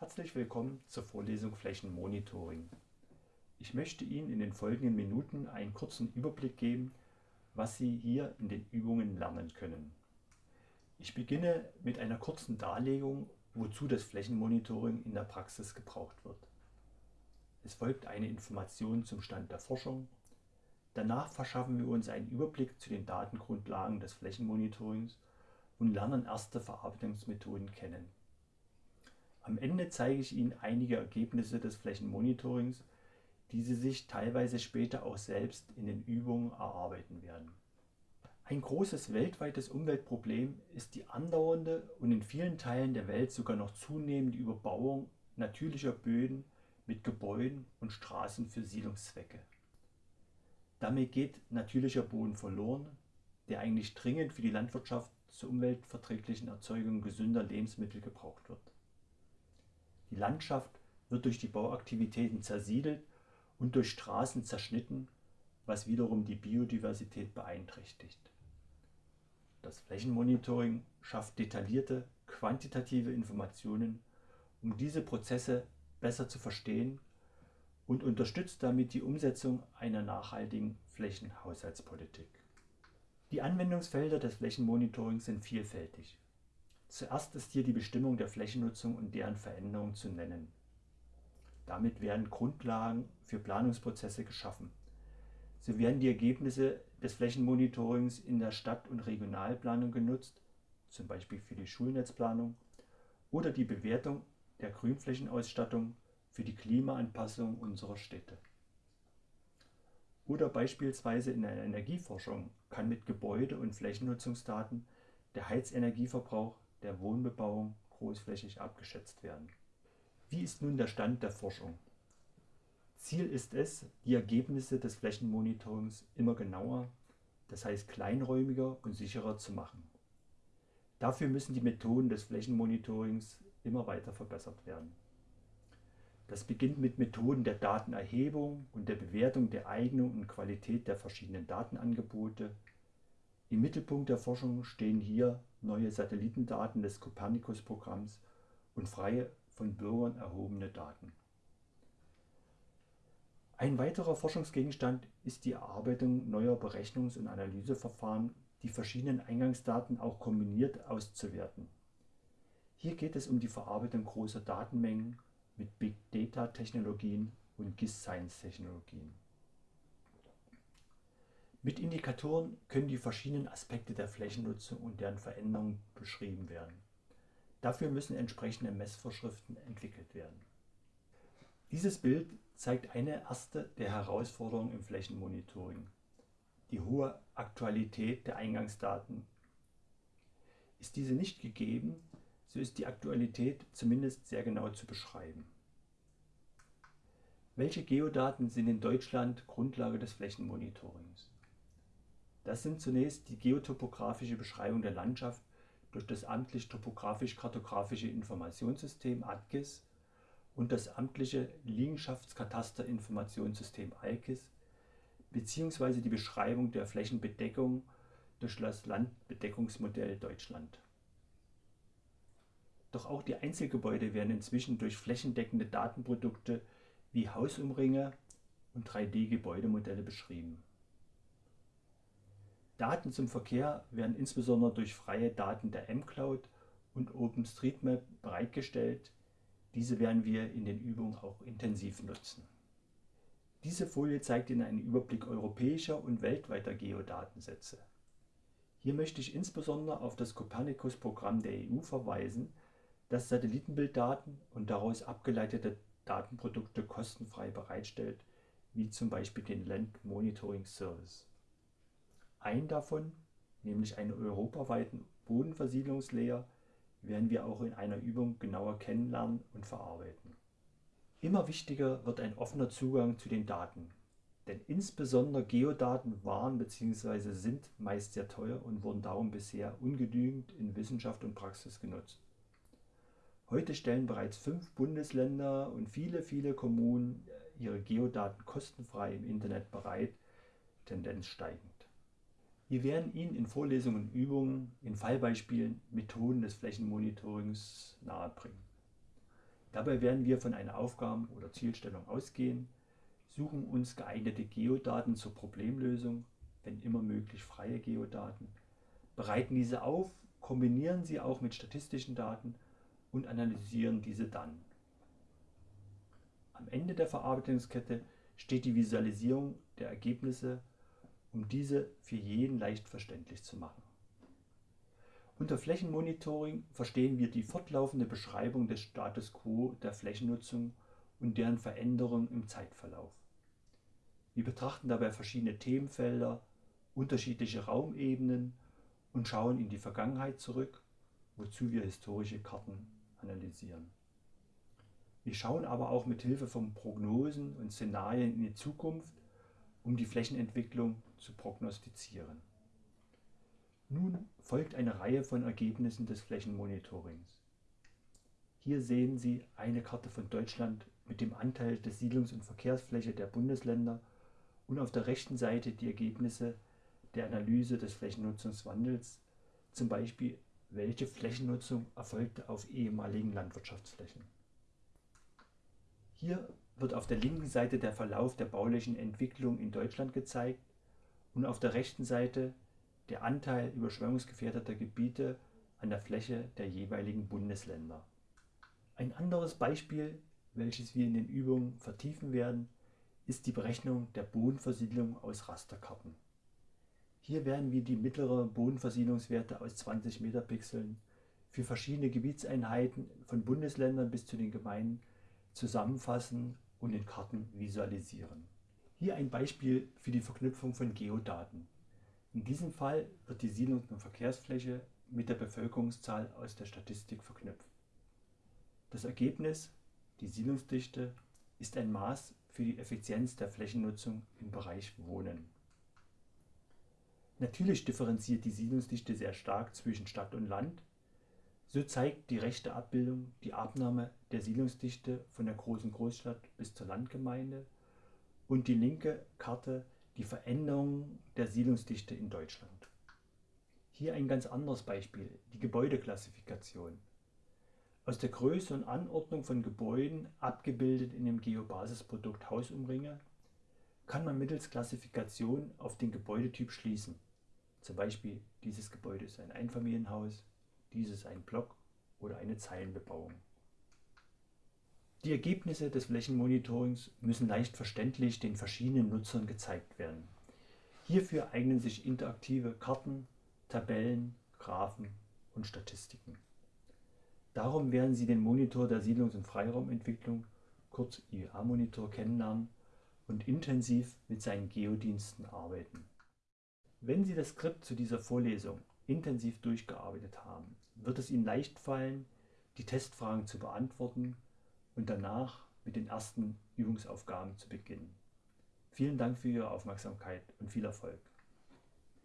Herzlich willkommen zur Vorlesung Flächenmonitoring. Ich möchte Ihnen in den folgenden Minuten einen kurzen Überblick geben, was Sie hier in den Übungen lernen können. Ich beginne mit einer kurzen Darlegung, wozu das Flächenmonitoring in der Praxis gebraucht wird. Es folgt eine Information zum Stand der Forschung. Danach verschaffen wir uns einen Überblick zu den Datengrundlagen des Flächenmonitorings und lernen erste Verarbeitungsmethoden kennen. Am Ende zeige ich Ihnen einige Ergebnisse des Flächenmonitorings, die Sie sich teilweise später auch selbst in den Übungen erarbeiten werden. Ein großes weltweites Umweltproblem ist die andauernde und in vielen Teilen der Welt sogar noch zunehmende Überbauung natürlicher Böden mit Gebäuden und Straßen für Siedlungszwecke. Damit geht natürlicher Boden verloren, der eigentlich dringend für die Landwirtschaft zur umweltverträglichen Erzeugung gesünder Lebensmittel gebraucht wird. Die Landschaft wird durch die Bauaktivitäten zersiedelt und durch Straßen zerschnitten, was wiederum die Biodiversität beeinträchtigt. Das Flächenmonitoring schafft detaillierte, quantitative Informationen, um diese Prozesse besser zu verstehen und unterstützt damit die Umsetzung einer nachhaltigen Flächenhaushaltspolitik. Die Anwendungsfelder des Flächenmonitorings sind vielfältig. Zuerst ist hier die Bestimmung der Flächennutzung und deren Veränderung zu nennen. Damit werden Grundlagen für Planungsprozesse geschaffen. So werden die Ergebnisse des Flächenmonitorings in der Stadt- und Regionalplanung genutzt, zum Beispiel für die Schulnetzplanung, oder die Bewertung der Grünflächenausstattung für die Klimaanpassung unserer Städte. Oder beispielsweise in der Energieforschung kann mit Gebäude- und Flächennutzungsdaten der Heizenergieverbrauch der Wohnbebauung großflächig abgeschätzt werden. Wie ist nun der Stand der Forschung? Ziel ist es, die Ergebnisse des Flächenmonitorings immer genauer, das heißt kleinräumiger und sicherer zu machen. Dafür müssen die Methoden des Flächenmonitorings immer weiter verbessert werden. Das beginnt mit Methoden der Datenerhebung und der Bewertung der Eignung und Qualität der verschiedenen Datenangebote. Im Mittelpunkt der Forschung stehen hier neue Satellitendaten des Copernicus-Programms und freie von Bürgern erhobene Daten. Ein weiterer Forschungsgegenstand ist die Erarbeitung neuer Berechnungs- und Analyseverfahren, die verschiedenen Eingangsdaten auch kombiniert auszuwerten. Hier geht es um die Verarbeitung großer Datenmengen mit Big Data Technologien und GIS Science Technologien. Mit Indikatoren können die verschiedenen Aspekte der Flächennutzung und deren Veränderung beschrieben werden. Dafür müssen entsprechende Messvorschriften entwickelt werden. Dieses Bild zeigt eine erste der Herausforderungen im Flächenmonitoring, die hohe Aktualität der Eingangsdaten. Ist diese nicht gegeben, so ist die Aktualität zumindest sehr genau zu beschreiben. Welche Geodaten sind in Deutschland Grundlage des Flächenmonitorings? Das sind zunächst die geotopografische Beschreibung der Landschaft durch das amtlich topografisch-kartografische Informationssystem ATGIS und das amtliche Liegenschaftskataster-Informationssystem ALKIS bzw. die Beschreibung der Flächenbedeckung durch das Landbedeckungsmodell Deutschland. Doch auch die Einzelgebäude werden inzwischen durch flächendeckende Datenprodukte wie Hausumringe und 3D-Gebäudemodelle beschrieben. Daten zum Verkehr werden insbesondere durch freie Daten der mCloud und OpenStreetMap bereitgestellt. Diese werden wir in den Übungen auch intensiv nutzen. Diese Folie zeigt Ihnen einen Überblick europäischer und weltweiter Geodatensätze. Hier möchte ich insbesondere auf das Copernicus-Programm der EU verweisen, das Satellitenbilddaten und daraus abgeleitete Datenprodukte kostenfrei bereitstellt, wie zum Beispiel den Land Monitoring Service. Einen davon, nämlich einen europaweiten Bodenversiedlungslayer, werden wir auch in einer Übung genauer kennenlernen und verarbeiten. Immer wichtiger wird ein offener Zugang zu den Daten, denn insbesondere Geodaten waren bzw. sind meist sehr teuer und wurden darum bisher ungenügend in Wissenschaft und Praxis genutzt. Heute stellen bereits fünf Bundesländer und viele, viele Kommunen ihre Geodaten kostenfrei im Internet bereit, Tendenz steigend. Wir werden Ihnen in Vorlesungen und Übungen, in Fallbeispielen Methoden des Flächenmonitorings nahebringen. Dabei werden wir von einer Aufgaben- oder Zielstellung ausgehen, suchen uns geeignete Geodaten zur Problemlösung, wenn immer möglich freie Geodaten, bereiten diese auf, kombinieren sie auch mit statistischen Daten und analysieren diese dann. Am Ende der Verarbeitungskette steht die Visualisierung der Ergebnisse, um diese für jeden leicht verständlich zu machen. Unter Flächenmonitoring verstehen wir die fortlaufende Beschreibung des Status quo der Flächennutzung und deren Veränderung im Zeitverlauf. Wir betrachten dabei verschiedene Themenfelder, unterschiedliche Raumebenen und schauen in die Vergangenheit zurück, wozu wir historische Karten analysieren. Wir schauen aber auch mit Hilfe von Prognosen und Szenarien in die Zukunft, um die Flächenentwicklung zu prognostizieren. Nun folgt eine Reihe von Ergebnissen des Flächenmonitorings. Hier sehen Sie eine Karte von Deutschland mit dem Anteil der Siedlungs- und Verkehrsfläche der Bundesländer und auf der rechten Seite die Ergebnisse der Analyse des Flächennutzungswandels, zum Beispiel welche Flächennutzung erfolgte auf ehemaligen Landwirtschaftsflächen. Hier wird auf der linken Seite der Verlauf der baulichen Entwicklung in Deutschland gezeigt und auf der rechten Seite der Anteil überschwemmungsgefährdeter Gebiete an der Fläche der jeweiligen Bundesländer. Ein anderes Beispiel, welches wir in den Übungen vertiefen werden, ist die Berechnung der Bodenversiedlung aus Rasterkarten. Hier werden wir die mittleren Bodenversiedlungswerte aus 20 Metapixeln für verschiedene Gebietseinheiten von Bundesländern bis zu den Gemeinden zusammenfassen und in Karten visualisieren. Hier ein Beispiel für die Verknüpfung von Geodaten. In diesem Fall wird die Siedlungs- und Verkehrsfläche mit der Bevölkerungszahl aus der Statistik verknüpft. Das Ergebnis, die Siedlungsdichte, ist ein Maß für die Effizienz der Flächennutzung im Bereich Wohnen. Natürlich differenziert die Siedlungsdichte sehr stark zwischen Stadt und Land. So zeigt die rechte Abbildung die Abnahme der Siedlungsdichte von der großen Großstadt bis zur Landgemeinde und die linke Karte die Veränderung der Siedlungsdichte in Deutschland. Hier ein ganz anderes Beispiel, die Gebäudeklassifikation. Aus der Größe und Anordnung von Gebäuden, abgebildet in dem Geobasisprodukt Hausumringe, kann man mittels Klassifikation auf den Gebäudetyp schließen. Zum Beispiel, dieses Gebäude ist ein Einfamilienhaus, dieses ein Block oder eine Zeilenbebauung. Die Ergebnisse des Flächenmonitorings müssen leicht verständlich den verschiedenen Nutzern gezeigt werden. Hierfür eignen sich interaktive Karten, Tabellen, Graphen und Statistiken. Darum werden Sie den Monitor der Siedlungs- und Freiraumentwicklung, kurz IEA-Monitor, kennenlernen und intensiv mit seinen Geodiensten arbeiten. Wenn Sie das Skript zu dieser Vorlesung intensiv durchgearbeitet haben, wird es Ihnen leicht fallen, die Testfragen zu beantworten und danach mit den ersten Übungsaufgaben zu beginnen. Vielen Dank für Ihre Aufmerksamkeit und viel Erfolg.